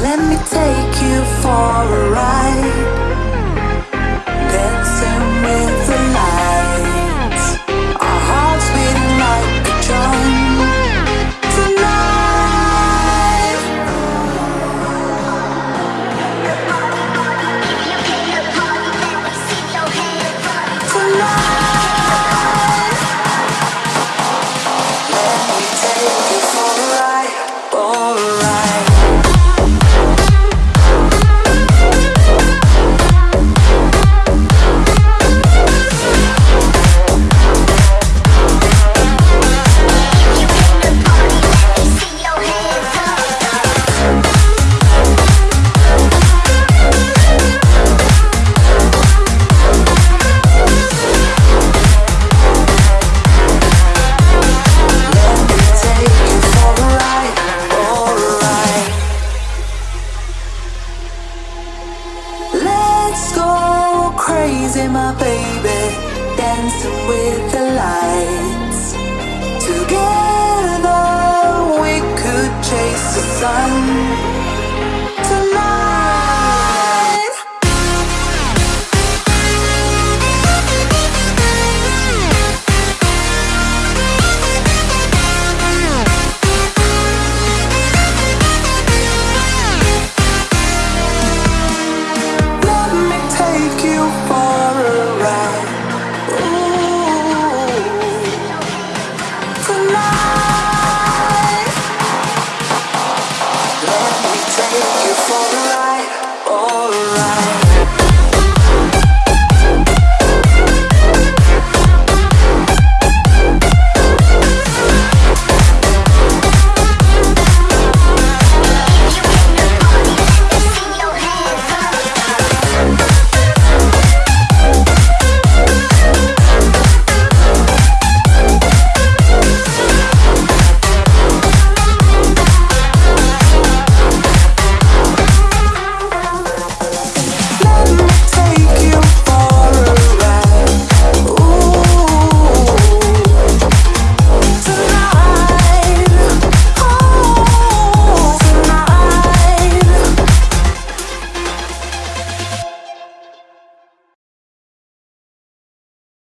Let me take you for a ride. Crazy, my baby, dancing with the lights. Together we could chase the sun you for a ride, for a ride.